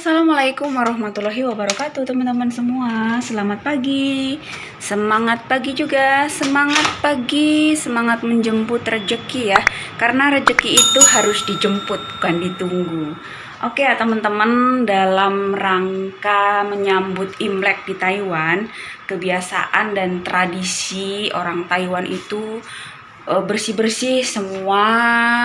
Assalamualaikum warahmatullahi wabarakatuh teman-teman semua. Selamat pagi. Semangat pagi juga. Semangat pagi. Semangat menjemput rejeki ya. Karena rejeki itu harus dijemput Bukan ditunggu. Oke ya teman-teman Dalam rangka menyambut Imlek di Taiwan Kebiasaan dan tradisi orang Taiwan itu bersih-bersih semua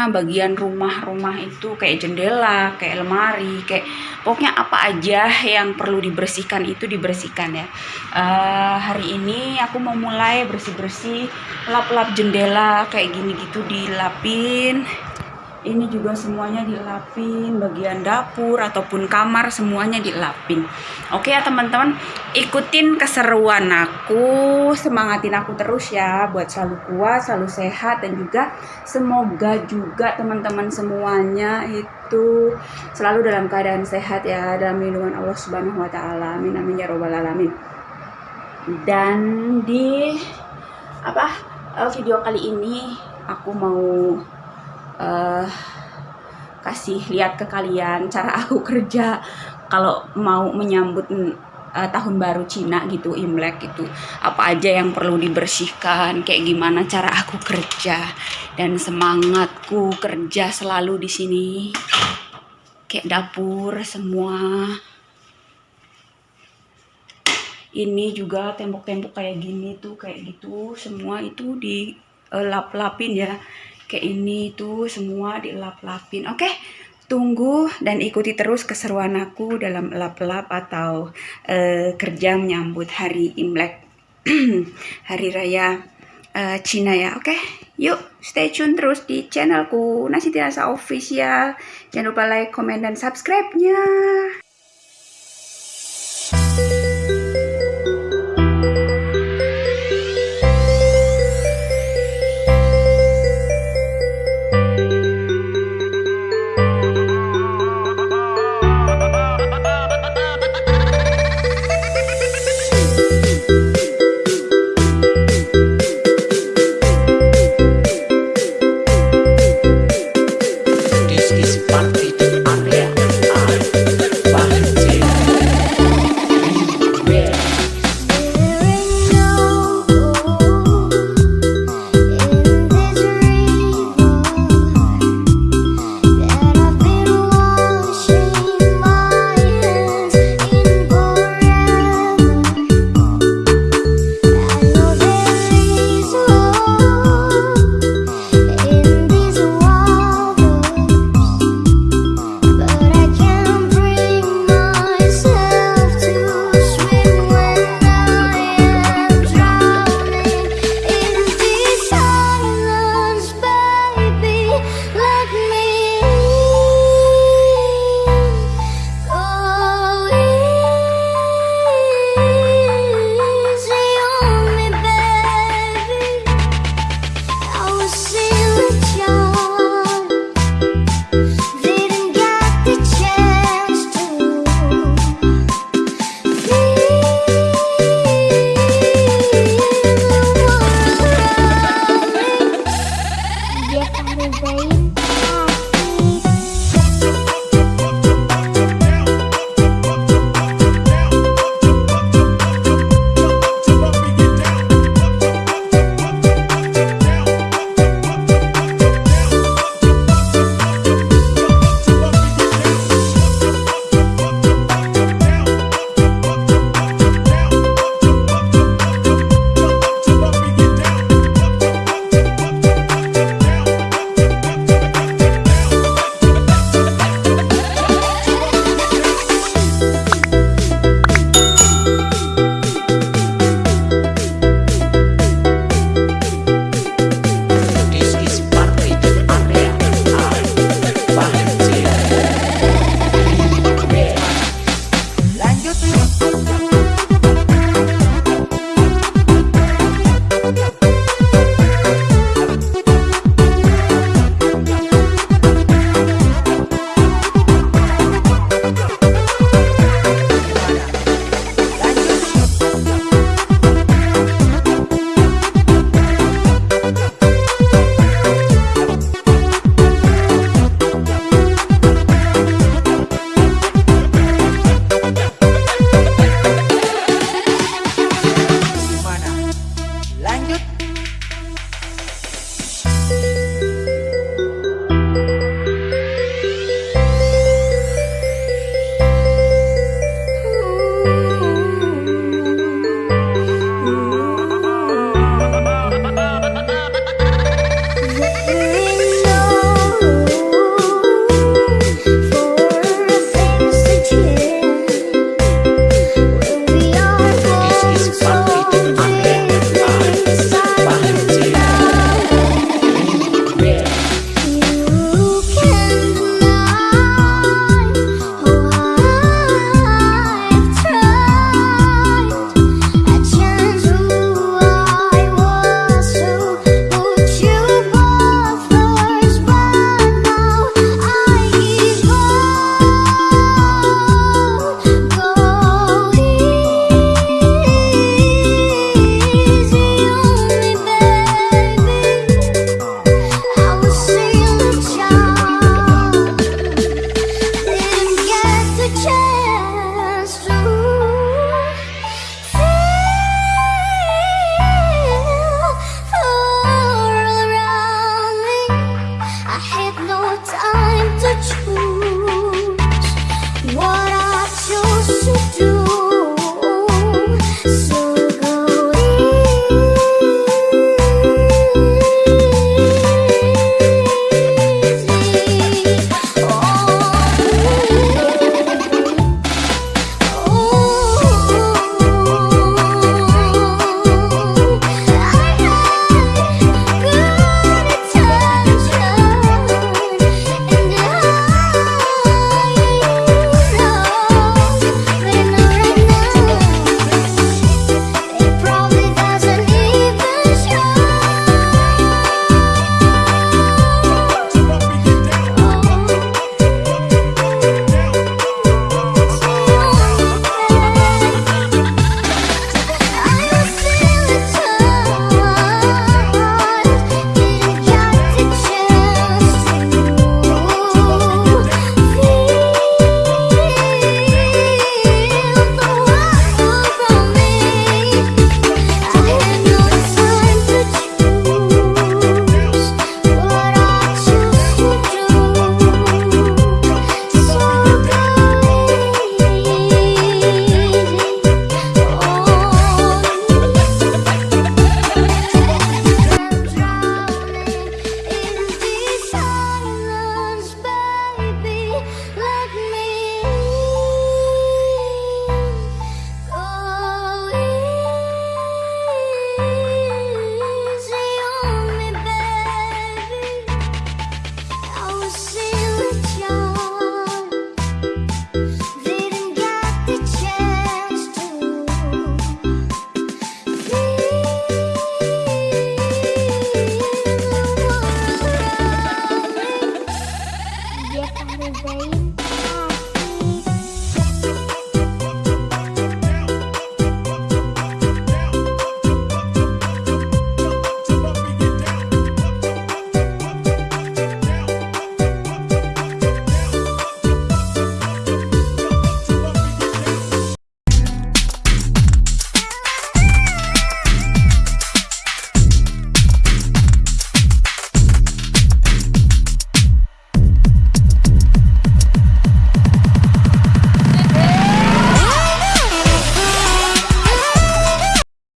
bagian rumah-rumah itu kayak jendela, kayak lemari, kayak pokoknya apa aja yang perlu dibersihkan itu dibersihkan ya. Uh, hari ini aku mau mulai bersih-bersih lap-lap jendela kayak gini gitu dilapin ini juga semuanya dilapin bagian dapur ataupun kamar semuanya dilapin. Oke ya teman-teman ikutin keseruan aku semangatin aku terus ya buat selalu kuat selalu sehat dan juga semoga juga teman-teman semuanya itu selalu dalam keadaan sehat ya dalam lindungan Allah Subhanahu wa taala. Amin amin ya robbal alamin. Dan di apa eh, video kali ini aku mau uh, kasih lihat ke kalian cara aku kerja. Kalau mau menyambut uh, tahun baru Cina gitu Imlek gitu apa aja yang perlu dibersihkan kayak gimana cara aku kerja. Dan semangatku kerja selalu di sini. Kayak dapur semua. Ini juga tembok-tembok kayak gini tuh kayak gitu. Semua itu di uh, lap-lapin ya kayak ini tuh semua dilap-lapin. Oke tunggu dan ikuti terus keseruan aku dalam lap-lap atau uh, kerja menyambut hari Imlek hari raya uh, Cina ya. Oke yuk stay tune terus di channelku Nasi Tirasa Official. Jangan lupa like, comment, dan subscribe-nya the brain.